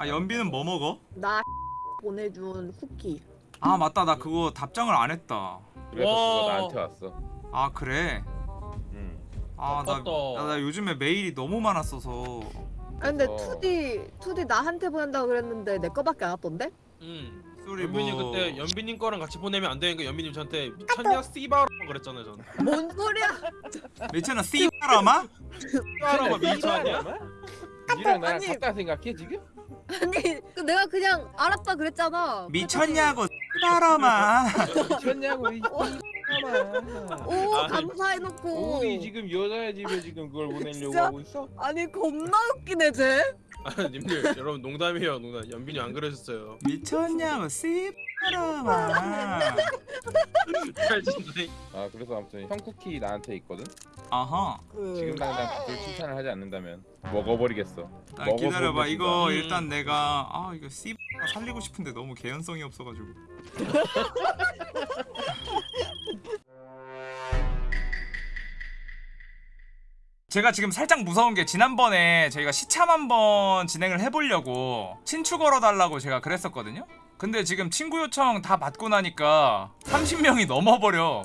아 연비는 뭐 먹어? 나 보내준 쿠키. 아 맞다 나 그거 답장을 안 했다 그래서 와. 그거 나한테 왔어. 아 그래? 응. 아나. 나, 나 요즘에 메일이 너무 많았어서 아 근데 어. 2D 2D 나한테 보낸다고 그랬는데 내 거밖에 안 왔던데? 응. 소리 연빈이 뭐 그때 연빈님 거랑 같이 보내면 안 되니까 연빈님 저한테 미쳤냐 씨바라 그랬잖아요 저는. 뭔 소리야? 미쳤나 씨바라마? 씨바라마 미쳤냐? 니랑 나랑 아니. 같다 생각해 지금? 아니 그 내가 그냥 알았다 그랬잖아. 미쳤냐고 씨바라마 미쳤냐고 오 아, 감사해놓고. 우리 지금 여자의 집에 지금 그걸 보내려고 진짜? 하고 있어? 아니 겁나 웃기네 쟤. 아 님들 여러분 농담이에요 농담. 연빈이 안 그러셨어요. 미쳤냐고 씨바라마 잘 진짜. 아 그래서 아무튼 형 쿠키 나한테 있거든. 아하 그... 지금 당장 그걸 칭찬을 하지 않는다면 먹어버리겠어. 아, 기다려봐 이거 음. 일단 내가 아 이거 씨 살리고 싶은데 너무 개연성이 없어가지고 제가 지금 살짝 무서운 게 지난번에 저희가 시참 한번 진행을 해보려고 친추 걸어달라고 제가 그랬었거든요 근데 지금 친구 요청 다 받고 나니까 30명이 넘어버려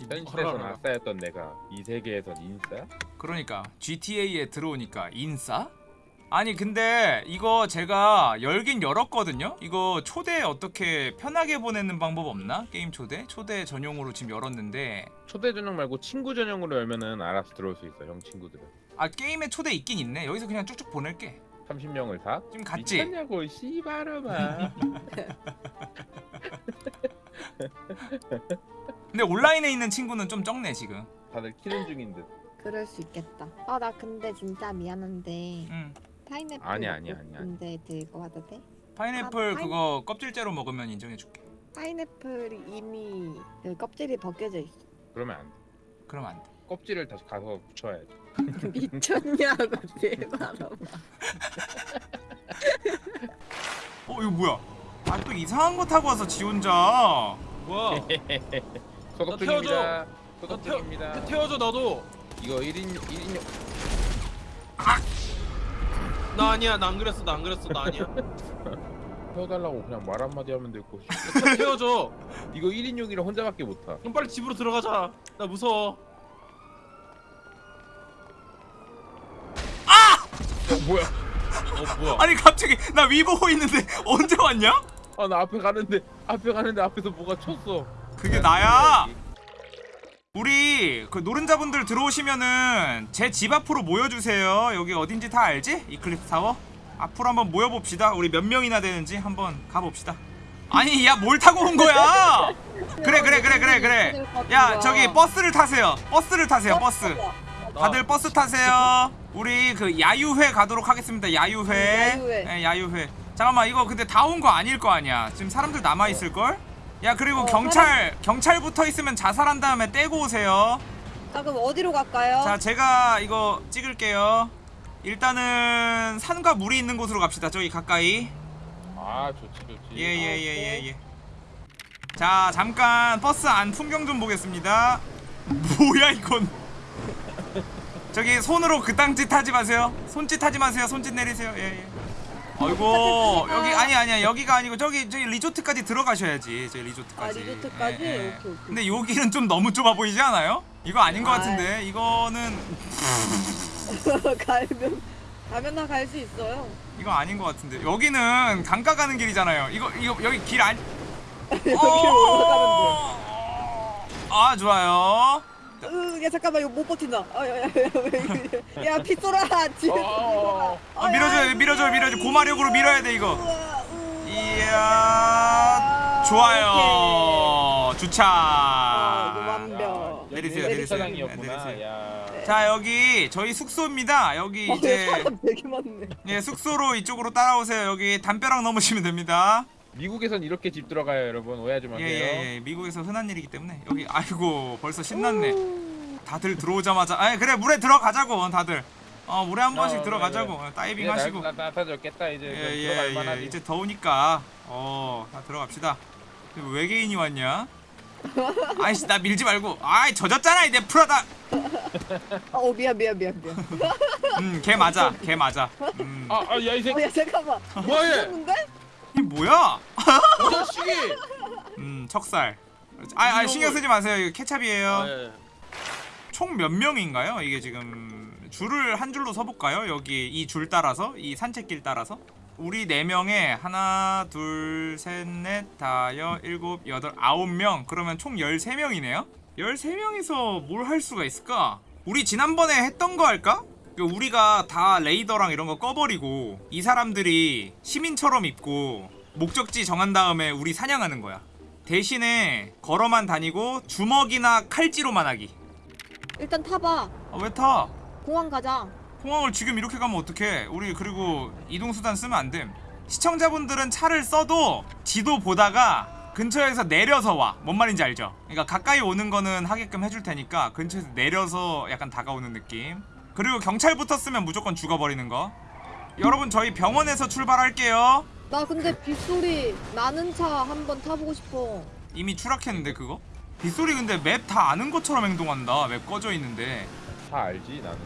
현실에서는 아싸였던 내가 이 세계에선 인싸? 그러니까 GTA에 들어오니까 인싸? 아니 근데 이거 제가 열긴 열었거든요? 이거 초대 어떻게 편하게 보내는 방법 없나? 게임 초대? 초대 전용으로 지금 열었는데 초대 전용 말고 친구 전용으로 열면은 알아서 들어올 수 있어 형 친구들은. 아 게임에 초대 있긴 있네 여기서 그냥 쭉쭉 보낼게 30명을 다? 지금 갔지? 미쳤냐고 씨바라마. 근데 온라인에 있는 친구는 좀 적네 지금 다들 키는 중인 듯. 그럴 수 있겠다. 아 나 근데 진짜 미안한데 응. 파인애플 아니야, 아니야, 아니야. 근데 들고 와도 돼? 파인애플 아, 파인- 그거 껍질째로 먹으면 인정해줄게 파인애플이 이미 그 껍질이 벗겨져 있어. 그러면 안 돼. 그러면 안 돼 껍질을 다시 가서 붙여야지. 미쳤냐고 제발. 어 이거 뭐야 아 또 이상한 거 타고 와서 지 혼자 뭐야? 소독 나 중입니다. 나 소독 태워 중입니다. 태워줘 나도. 이거 1인 1인용 나 아니야 나 안 그랬어 나 안 그랬어 나 아니야. 태워달라고 그냥 말 한마디 하면 되고 태- 태워줘. 이거 1인용이라 혼자밖에 못 타. 그럼 빨리 집으로 들어가자. 나 무서워. 어, 뭐야? 어 뭐야? 아니 갑자기 나 위 보고 있는데 언제 왔냐? 아 나 앞에 가는데 앞에 가는데 앞에서 뭐가 쳤어. 그게 나야 우리 그 노른자분들 들어오시면은 제 집 앞으로 모여주세요. 여기 어딘지 다 알지? 이클립스 타워. 앞으로 한번 모여봅시다. 우리 몇 명이나 되는지 한번 가봅시다. 아니 야 뭘 타고 온 거야? 그래 그래 그래 그래 그래. 야 저기 버스를 타세요. 버스를 타세요. 버스. 다들 버스 타세요. 우리 그 야유회 가도록 하겠습니다. 야유회. 야유회. 예, 야유회. 잠깐만 이거 근데 다 온 거 아닐 거 아니야. 지금 사람들 남아 있을 걸? 야 그리고 어, 경찰 경찰 붙어 있으면 자살한 다음에 떼고 오세요. 자 그럼 어디로 갈까요? 자 제가 이거 찍을게요. 일단은 산과 물이 있는 곳으로 갑시다. 저기 가까이. 아 좋지 좋지. 예예예예 예. 자 잠깐 버스 안 풍경 좀 보겠습니다. 뭐야 이건? 저기 손으로 그 땅 짓 하지 마세요. 손짓 하지 마세요. 손짓 내리세요. 예 예. 아이고 여기 아니 아니야 여기가 아니고 저기 저기 리조트까지 들어가셔야지. 저기 리조트까지. 아, 리조트까지? 예, 예. 오케이, 오케이. 근데 여기는 좀 너무 좁아 보이지 않아요? 이거 아닌 것 아이. 같은데 이거는 가면 가면 다갈수 있어요. 이거 아닌 것 같은데 여기는 강가 가는 길이잖아요. 이거 이거 여기 길 안. 여기로 올라가면 아 좋아요. 돼. 으, 야 잠깐만 이거 못 버틴다. 아, 야, 야, 야, 야, 야, 빗소라 지금. 어, 아, 밀어줘요 밀어줘요 밀어줘 고마력으로 밀어야 돼 이거. 이야 좋아요 주차. 아, 완벽. 내리세요, 내리세요. 차장이었구나. 내리세요. 야. 자 여기 저희 숙소입니다. 여기 어, 이제 되게 많네. 예 숙소로 이쪽으로 따라오세요. 여기 담벼락 넘으시면 됩니다. 미국에선 이렇게 집 들어가요 여러분. 오해하지 마세요. 예예예 예, 미국에서 흔한 일이기 때문에 여기 아이고 벌써 신났네. 다들 들어오자마자 아 그래 물에 들어가자고 다들. 어 물에 한 번씩 어, 들어가자고 그래, 어, 다이빙 이제 하시고. 나- 나- 나타졌겠다 이제. 들어갈 예예예 만하지. 이제 더우니까 어다 들어갑시다. 외계인이 왔냐? 아이씨 나 밀지 말고. 아이 젖었잖아 이내 프라다. 어 미안 미안 미안 미안. 음걔 맞아 걔 맞아. 음. 아, 아, 야, 이 새끼. 어 야 잠깐만. 뭐야 얘? 뭐야? 이 자식이. 음 척살. 아, 아 신경 쓰지 마세요. 이거 케찹이에요. 아, 예. 총몇 명인가요? 이게 지금 줄을 한 줄로 서볼까요? 여기 이 줄 따라서? 이 산책길 따라서? 우리 네 명에 하나 둘 셋 넷 다여 일곱 여덟 아홉 명. 그러면 총 13명이네요? 13명이서 뭘 할 수가 있을까? 우리 지난번에 했던 거 할까? 그 우리가 다 레이더랑 이런 거 꺼버리고 이 사람들이 시민처럼 입고 목적지 정한 다음에 우리 사냥하는 거야. 대신에 걸어만 다니고 주먹이나 칼찌로만 하기. 일단 타봐. 아, 왜 타? 공항 가자. 공항을 지금 이렇게 가면 어떡해? 우리 그리고 이동수단 쓰면 안됨. 시청자분들은 차를 써도 지도 보다가 근처에서 내려서 와뭔 말인지 알죠? 그러니까 가까이 오는 거는 하게끔 해줄 테니까 근처에서 내려서 약간 다가오는 느낌 그리고 경찰 붙었으면 무조건 죽어버리는 거. 여러분 저희 병원에서 출발할게요. 나 근데 빗소리 나는 차 한번 타보고 싶어. 이미 추락했는데 그거? 빗소리 근데 맵 다 아는 것처럼 행동한다. 맵 꺼져 있는데. 다 알지, 나는.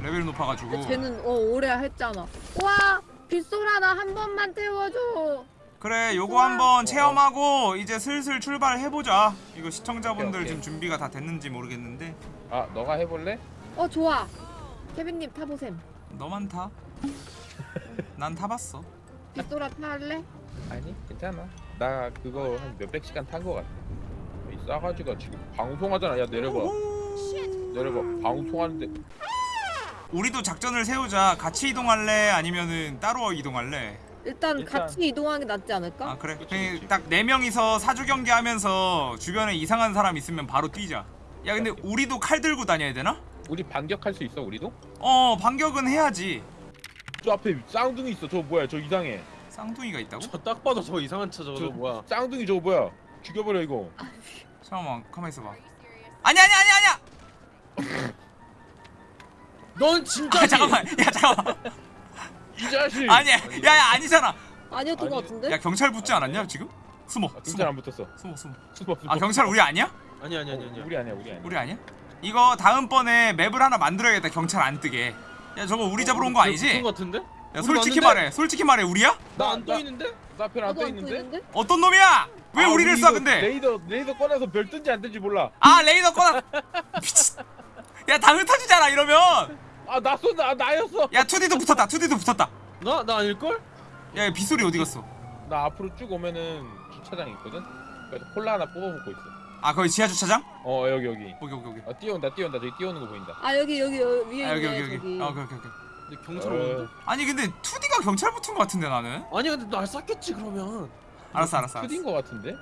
레벨이 높아가지고. 쟤는 어 오래 했잖아. 와 빗소라 나 한 번만 태워줘. 그래 요거. 한번 체험하고 이제 슬슬 출발해보자. 이거 시청자분들 오케이, 오케이. 지금 준비가 다 됐는지 모르겠는데. 아, 너가 해볼래? 어 좋아 케빈님 타보셈 너만 타? 난 타봤어 빗소라 탈래? 아니, 괜찮아. 나 그거 한 몇백 시간 탄 거 같아. 이 싸가지가 지금 방송하잖아. 야, 내려봐. 내려봐. 방송하는데. 우리도 작전을 세우자 같이 이동할래 아니면은 따로 이동할래 일단, 일단- 같이 이동하는 게 낫지 않을까? 아 그래 그치, 그치. 딱 네 명이서 사주 경기 하면서 주변에 이상한 사람 있으면 바로 뛰자 야 근데. 우리도 칼 들고 다녀야 되나? 우리 반격할 수 있어, 우리도? 어 반격은 해야지 저 앞에 쌍둥이 있어. 저 뭐야? 저 이상해. 쌍둥이가 있다고? 저 딱 봐도 저 이상한 차 저거 저 뭐야? 쌍둥이 저거 뭐야? 죽여버려 이거. 잠깐만 가만 있어봐 아니 아니 아니 아니야 넌 진짜 아 잠깐만 야 잠깐만 이 자식. 아니 야 야야 아니잖아 아니었던 것 아니, 같은데? 야 경찰 붙지 않았냐 지금? 숨어 아, 경찰 숨어 안 붙었어. 숨어 숨어 숨어, 숨어. 아 경찰 우리 아니야? 아니 아니 아니 아니. 우리 아니야, 우리 아니야. 우리 아니야? 이거 다음번에 맵을 하나 만들어야겠다 경찰 안 뜨게 야 저거 우리 잡으러 온 거 아니지? 그런 거 같은데? 야 솔직히 말해 솔직히 말해 우리야? 나 안 나- 떠 있는데? 나 앞에 안 나도 떠안 있는데? 어떤 놈이야? 왜 아, 우리를 우리 쏴 이거 근데 레이더 레이더 꺼내서 별 뜬지 안 뜬지 몰라. 아 레이더 꺼놔 미친 야다 흩어지잖아 이러면 아나 쏜다. 아, 나였어. 야 2D도 붙었다 2D도 붙었다 나 나 아닐 걸? 야 빗소리 어디 갔어? 나 앞으로 쭉 오면은 주차장 있거든. 그래서 콜라 하나 뽑아 먹고 있어. 아 거기 지하 주차장? 어 여기 여기. 여기 여기 여기 아 뛰어온다 뛰어온다 저기 뛰어오는 거 보인다. 아 여기 여기, 여기 위에 아 여기 있네 여기 여기 저기 아 오케이 오케이 오케이 근데 경찰 어. 오는데? 아니 근데 2D가 경찰 붙은 거 같은데 나는 아니 근데 날 쐈겠지 그러면. 알았어 알았어 알았어 투딘 거 같은데?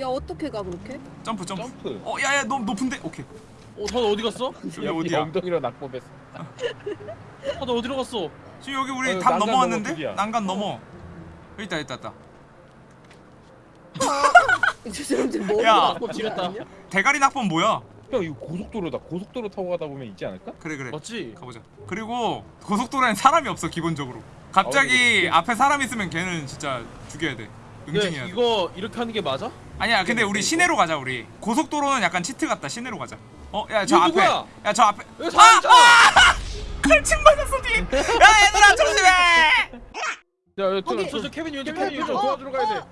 야 어떻게 가 그렇게? 점프 점프 점프. 어 야야 너무 높은데 오케이 어, 다들 어디 갔어? 여기 야, 어디야? 엉덩이로 낙법했어. 다들 어디로 갔어? 지금 여기 우리 어, 담 난간 넘어왔는데? 넘어, 드디어. 난간 넘어 여기 있다 있다 있다 저 사람 지금 머리 야. 낙법 지렸다. 대가리 낙법 뭐야? 형 이거 고속도로다. 고속도로 타고 가다 보면 있지 않을까? 그래 그래 맞지? 가보자 그리고 고속도로엔 사람이 없어 기본적으로 갑자기 어, 앞에 사람 있으면 걔는 진짜 죽여야 돼 응징해야 돼 근데 이거 이렇게 하는 게 맞아? 아니야 근데 우리 시내로 가자 우리 고속도로는 약간 치트 같다 시내로 가자 어 야 저 이거 앞에 누구야? 야 저 앞에 여기 사람 있잖아. 칼침 맞았어 뒤에 야 얘들아 조심해 야, 야, 거기. 저, 저, 저 케빈이 왼쪽 케빈 케빈이 왼쪽 왼쪽. 도와주러 가야 돼.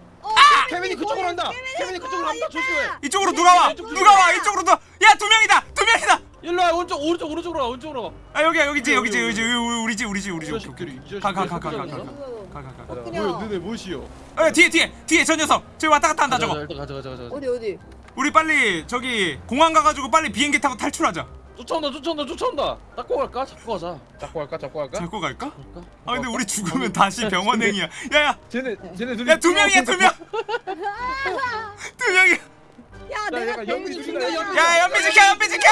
어, 케빈이 그쪽으로 한다. 케빈이 그쪽으로 한다. 조심해. 이쪽으로 누가 와 누가 와 이쪽으로 누야두 명이다 두 명이다 일로 와 오른쪽 오른쪽 오른쪽으로 와 오른쪽으로 와. 아 여기야 여기지 여기, 여기지 여기, 여기지 우리 집 우리 집 우리 이집 자식들이 이 자식들이 가, 가, 가, 가, 그쪽으로 가, 가자. 가. 가가가 가자. 그냥 너네 무엇이요? 어 뒤에 뒤에 뒤에 저 녀석 저기 왔다 갔다 한다 저거 일단 가자 가자 가자. 어디 어디? 우리 빨리 저기 공항 가가지고 빨리 비행기 타고 탈출하자 쫓아온다 쫓아온다 쫓아온다. 닦고 갈까? 잡고 가자. 잡고 갈까? 잡고 갈까? 잡고 갈까? 갈까? 아 근데 우리 죽으면 다시 병원행이야 야야 쟤네 쟤네 둘이 야두 명이야 두명두 명이야 야 야, 내가. 중이다, 연기. 야 연비 지켜 연비 지켜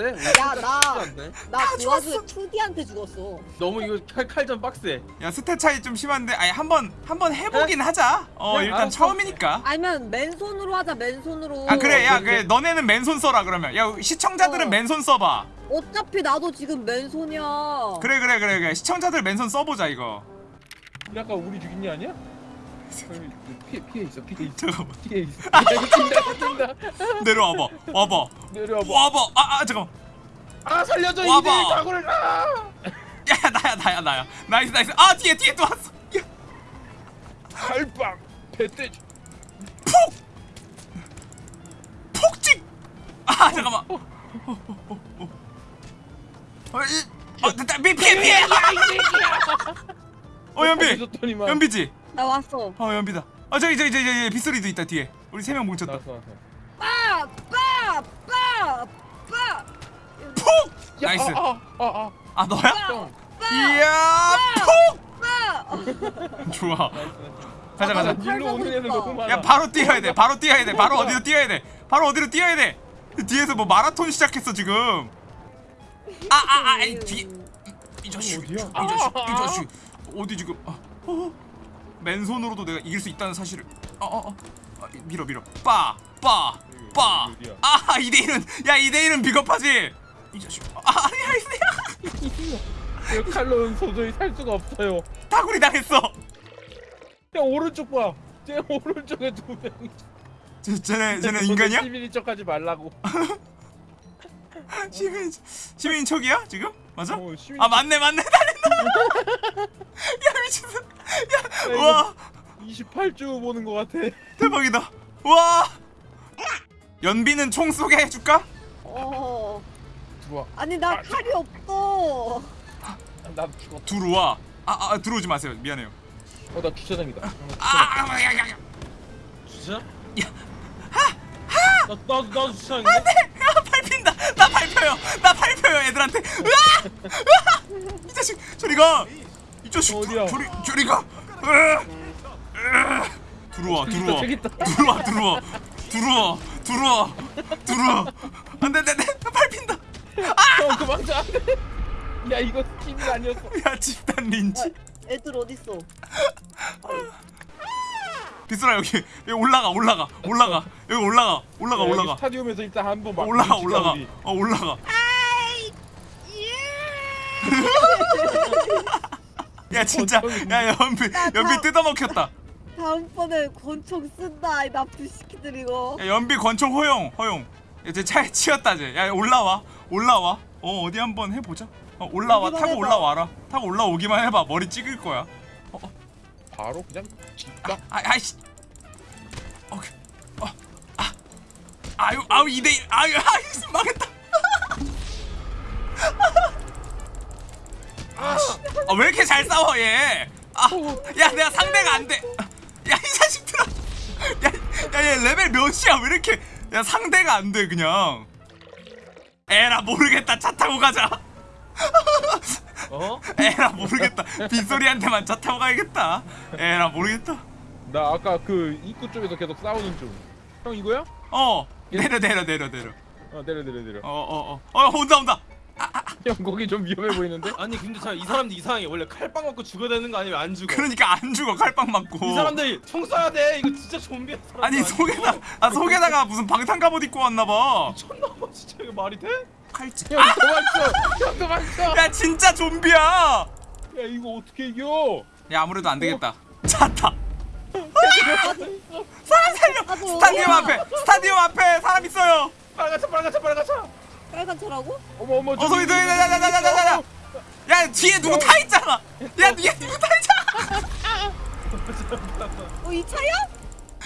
섞인다 야 나-? 나그 와중에 2D한테 죽었어. 너무 이거 칼 칼전 빡세. 야 stat 차이 좀 심한데 아니 한 번 한번 해보긴 하자 어 네, 일단 알았어. 처음이니까 아니면 맨손으로 하자 맨손으로. 아 그래 야 그래. 그래 너네는 맨손 써라 그러면 야 시청자들은 어. 맨손 써봐 어차피 나도 지금 맨손이야. 그래 그래 그래 그래 시청자들 맨손 써보자 이거 아까 우리 죽인 애 아니야? 피해 피해 있어. 피해 있어. 잠깐만 피해 있어. 야 뛴다 내려와봐 와봐. 내려와봐. 와봐. 아, 아 잠깐만. 아 살려줘 와봐. 이들 각오를 아 야 나야 나야 나야. 나이스 나이스. 아 뒤에 뒤에 또 왔어. 야, 칼빵. 배떼지. 폭! 폭직 아 잠깐만. 어, 어, 어, 어. 어, 이- 어 됐다. 미 피해 피해. 어 연비. 연비지 나 왔어. 어 연비다. 아 저기 저기 저기 저기 빗소리도 있다 뒤에. 우리 세 명 뭉쳤다. 나왔어 나왔어. 빠! 빠! 빠! 빠! 폭 야, nice. 아, 아, 아, 아. 너야? 형. 이야 폭 빠! 좋아. 가자 가자. 아, 일로 오는 애들 너무 많아. 야 바로 뛰어야 돼. 바로 뛰어야 돼. 바로 어디로 뛰어야 돼? 바로 어디로 뛰어야 돼? 뒤에서 뭐 마라톤 시작했어 지금. 아아아 뒤에. 이 자식. 이? 자식 이 자식. 어디 지금? 아, 어, 맨손으로도 내가 이길 수 있다는 사실을 어어어 아, 밀어 밀어 빠 빠 빠아 어디야? 2대1은 야 2대1은 비겁하지 이 자식 아 아니야 이거 칼로는 도저히 살 수가 없어요. 다구리 당했어 형 오른쪽 봐. 쟤 오른쪽에 두 명. 쟤, 쟤네 쟤네 인간이야? 시민인 척하지 말라고. 시민 시민 척이야 지금 맞아? 어, 시민 아 맞네 맞네 잘했다 야 미쳤어 야 와 28주 보는 것 같아. 대박이다 와 연비는 총 쏘게 해줄까? 어. 들어와. 아니 나 아, 칼이 없어. 나도 죽었다. 들어와 아, 아 들어오지 마세요 미안해요 어, 나 주차장이다. 아, 아, 야, 야, 야. 진짜? 야. 나 나도 나도 주차인데. 아, 밟힌다 나 밟혀요 나 밟혀요 애들한테 으아 으아 이 자식 저리가 이 자식 어디야? 저리 저리가 으아, 으아. 들어와 들어와. 들어와 들어와 들어와 들어와 들어와 안돼 안돼 나 밟힌다 형 도망쳐. 안 돼. 야 이거 팀이 아니었어. 야 집단 린치 애들 어딨어? 비스라 여기 여기 올라가 올라가 올라가 여기 올라가 올라가 야, 올라가 스타디움에서 일단 한번 막 올라가 올라가 우리. 어 올라가 야 진짜. 야 연비 연비 뜯어먹혔다. 다음번에 권총 쓴다 이 나쁜 시키들 이거. 야 연비 권총 허용 허용. 야쟤 차에 치였다 쟤야 올라와 올라와. 어 어디 한번 해보자. 어 올라와 타고 해봐. 올라와라. 타고 올라오기만 해봐. 머리 찍을 거야. 바로 그냥 집딱 아 아이씨. 오케이. 어 아. 아유 아유 2대1 아유 아유 망했다. 아 왜 이렇게 잘 싸워 얘 아 야 내가 상대가 안 돼 야 이 자식들아 야 야 얘 레벨 몇이야? 왜 이렇게 야 상대가 안 돼 그냥. 에라 모르겠다. 차 타고 가자. 어? 에라 모르겠다. 빗소리한테만 차 타고 가야겠다. 에라 모르겠다. 나 아까 그 입구 쪽에서 계속 싸우는 중 형 이거야? 어 내려 내려 내려 내려. 어 내려 내려 내려. 어어어 어, 어, 온다 온다 형 거기 좀 위험해 보이는데? 아니 근데 참이 사람들 이상해. 원래 칼빵 맞고 죽어야 되는 거 아니면 안 죽어? 그러니까 안 죽어 칼빵 맞고 이 사람들 총 쏴야 돼. 이거 진짜 좀비야. 사람들 아니 안 속에다. 아 속에다가 무슨 방탄 갑옷 입고 왔나봐 미쳤나 봐 진짜 이거 말이 돼? 칼집 형 도망쳐! 형 도망쳐! 야 진짜 좀비야 야 이거 어떻게 이겨? 야 아무래도 안 되겠다 차타 나도 스타디움 여기야. 앞에 스타디움 앞에 사람 있어요 빨간 차 빨간 차 빨간 차. 빨간 차라고? 어머 어머 어 소리 소리 야야야야야야야 야 뒤에 누구 타 있잖아 야 뒤에 누구 타 있잖아 어이 차야?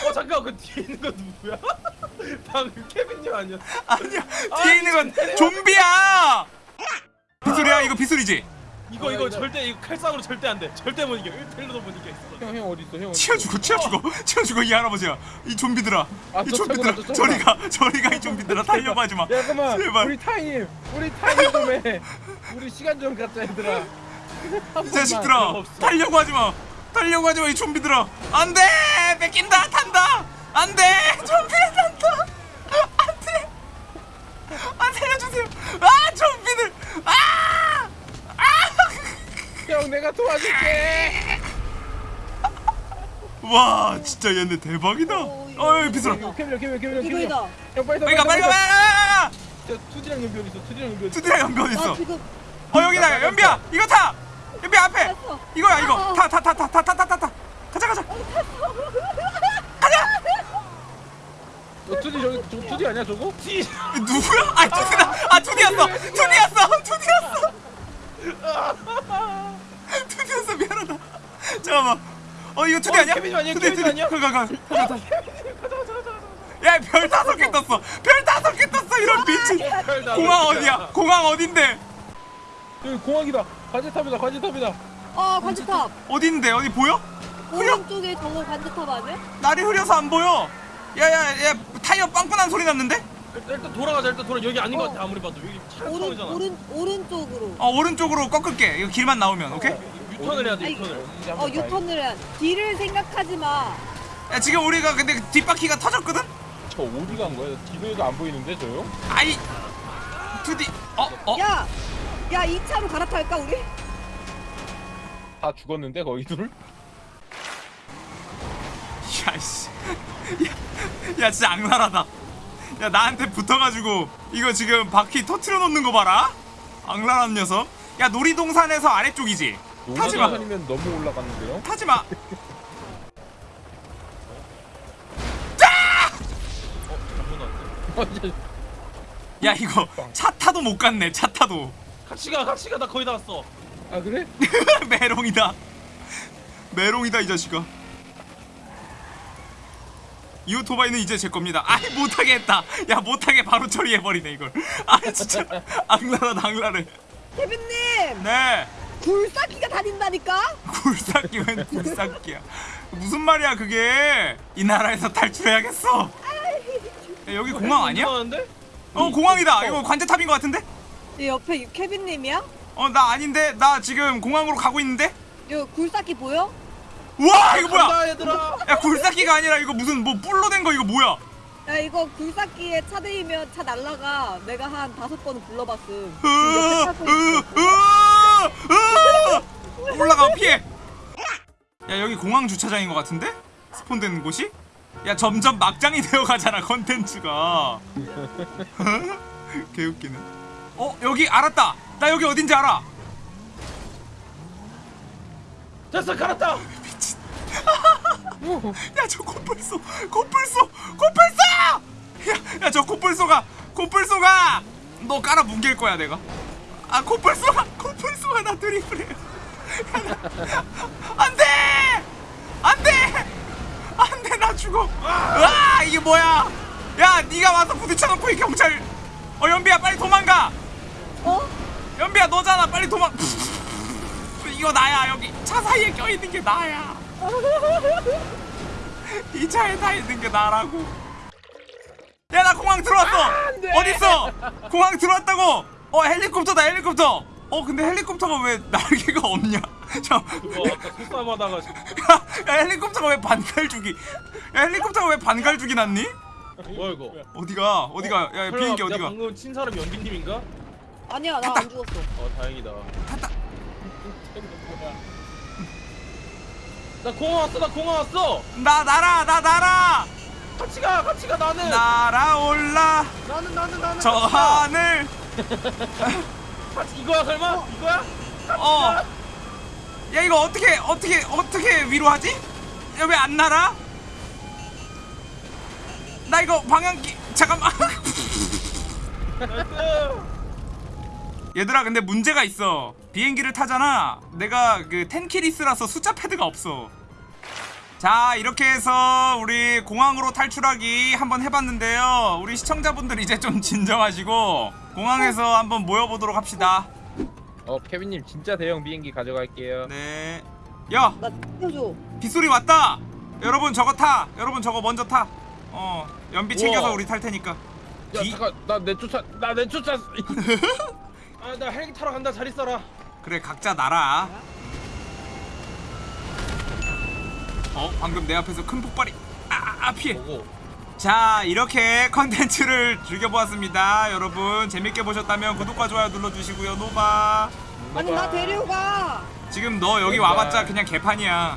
어 잠깐 그 뒤에 있는 거 누구야? 방금 케빈님 아니야? 아니야 뒤에 있는 건 좀비야 빗소리야 이거 빗소리지 이거 이거 절대 이거 칼싸움으로 절대 안 돼. 절대 못 이겨. 1텔로도 못 이겨. 있어. 형형 어디 있어? 형 어디 치워? 죽어 치워 죽어. 치워 죽어 이 할아버지야 이 좀비들아. 아, 이저 좀비들아. 차구나, 저 저리 차구나. 가 저리 가 이 좀비들아. 달려고 하지 마. 야 잠깐만. 제발. 우리 타임 우리 타임 좀 해. 우리 시간 좀 갖자 얘들아. 이 자식들아. 달려고 하지 마. 달려고 하지 마 이 좀비들아. 안돼! 뺏긴다 탄다! 안돼! 좀비 탄다! 안돼! 아 살려주세요 형 내가 도와줄게 와 진짜 얘네 대박이다 어이 비스라 캐비다 빨리 빨리 가 빨리 가 투지랑 연비 어디 있어 투디랑 연비 어디 있어 어 여기다 연비야 이거 타 연비 앞에 이거야 이거 타 타 타 타 타 타 타타 가자 가자 가자 투디 저기 투디 아니야 저거? 누구야? 아 투디다 아 투디였어 투디였어 투디였어 투디였어 미안하다. 잠깐만. 어 이거 투디 어, 아니야? 케빈이 아니야? 투디. 아니야? 가가 가 가자 야별 다섯 개 떴어. 별 다섯 개 떴어 이런 미친. 공항 어디야? 공항 어딘데? 여기 공항이다. 관제탑이다. 관제탑이다. 어 관제탑. 어딘데? 어디 보여? 오른쪽에 저거 관제탑 아니야? 날이 흐려서 안 보여. 야야야 타이어 빵꾸난 소리 났는데 일단, 일단 돌아가자. 일단 돌아. 여기 아닌 것 어. 같아. 아무리 봐도 여기 오른 잖아 오른 오른쪽으로 어 오른쪽으로 꺾을게 이거 길만 나오면 오케이 유턴을 해야 돼. 유턴을. 어 한번 봐야겠다. 유턴을 해 뒤를 생각하지 마 야 지금 우리가 근데 뒷바퀴가 터졌거든 저 어디 간 거야? 뒤도에도 안 보이는데 저요? 아이 투디 어 어 야! 야 2차로 갈아탈까 우리? 다 죽었는데 거기 둘? 야씨 야, 야 진짜 악랄하다 야 나한테 붙어가지고 이거 지금 바퀴 터트려 놓는 거 봐라 악랄한 녀석 야 놀이동산에서 아래쪽이지 타지마 농사선이면 너무 올라갔는데요? 타지마 왔네. 야 이거 차 타도 못 갔네 차 타도 같이 가. 같이 가. 나 거의 다 왔어. 아 그래? 메롱이다 메롱이다 이 자식아 이 오토바이는 이제 제 겁니다 아이 못하게 했다 야 못하게 바로 처리해버리네 이걸 아 진짜 악랄하다 악랄해 케빈님! 네 굴삭기가 다닌다니까? 굴삭기 웬 굴삭기야 무슨 말이야 그게 이 나라에서 탈출해야겠어 야, 여기 공항 아니야? 이상한데? 어 공항이다 이거 관제탑인 것 같은데? 이 옆에 이 케빈님이야? 어 나 아닌데 나 지금 공항으로 가고 있는데? 이거 굴삭기 보여? 우와 이거 뭐야 간다 얘들아. 야 굴삭기가 아니라 이거 무슨 뭐 뿔로 된 거 이거 뭐야 야 이거 굴삭기에 차 대이면 차 날라가 내가 한 다섯 번은 불러봤음 으, 옆에 타고 으, 있어. 으, 으. 올라가 피해 야 여기 공항 주차장인 것 같은데? 스폰되는 곳이? 야 점점 막장이 되어가잖아 컨텐츠가 개웃기네 어 여기 알았다 나 여기 어딘지 알아 됐어. 깔았다. 야 저 코뿔소 코뿔소 코뿔소! 야 저 코뿔소가 코뿔소가! 너 깔아 뭉갤 거야 내가. 아 코뿔소가 코뿔소가 나 드리블해. 안돼! 안돼! 안돼 나 죽어. 아 이게 뭐야? 야 네가 와서 부딪혀놓고 이 경찰. 어 연비야 빨리 도망가. 어? 연비야 너잖아. 빨리 도망. 이거 나야 여기. 차 사이에 껴있는 게 나야 이 차에 다 있는 게 나라고. 야 나 공항 들어왔어. 어딨어? 공항 들어왔다고. 어 헬리콥터다 헬리콥터. 어 근데 헬리콥터가 왜 날개가 없냐? 자, 그거 아까 야, 야 헬리콥터가 왜 반갈죽이 야 헬리콥터가 왜 반갈죽이 났니? 뭐야 이거? 어디가? 어디가? 야 설마 비행기 어디가? 방금 친 사람이 연기님인가? 아니야 나 안 죽었어. 어 다행이다. 탔다 나 공항 왔어. 나 공항 왔어. 나 날아 나 날아 같이 가. 같이 가 나는. 날아올라 나는 나는 나는. 저 같이 가. 하늘 같이 이거야 설마? 이거야? 어. 야 이거 어떻게 어떻게 어떻게 위로 하지? 야왜안 날아? 나 이거 방향키 잠깐만. 얘들아 근데 문제가 있어. 비행기를 타잖아. 내가 그 텐키리스라서 숫자 패드가 없어. 자 이렇게 해서 우리 공항으로 탈출하기 한번 해봤는데요. 우리 시청자분들 이제 좀 진정하시고 공항에서 한번 모여보도록 합시다. 어 케빈님 진짜 대형 비행기 가져갈게요. 네. 야 나 태워줘 빗소리 왔다. 여러분 저거 타. 여러분 저거 먼저 타. 어 연비 챙겨서 우와. 우리 탈 테니까. 야 비- 잠깐 나 내쫓아 나 내쫓아. 아 나 헬기 타러 간다. 잘 있어라. 그래 각자 날아. 어 방금 내 앞에서 큰 폭발이. 아, 아, 아 피해. 자 이렇게 컨텐츠를 즐겨보았습니다. 여러분 재밌게 보셨다면 구독과 좋아요 눌러주시고요. 노바. 아니 나 데려가 지금 너 여기 와봤자 그냥 개판이야